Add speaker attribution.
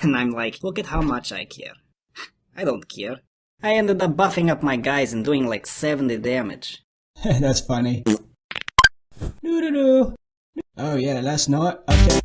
Speaker 1: And I'm like, look at how much I care. I don't care. I ended up buffing up my guys and doing like 70 damage.
Speaker 2: That's funny. Doo doo doo. Oh yeah, last night. Okay.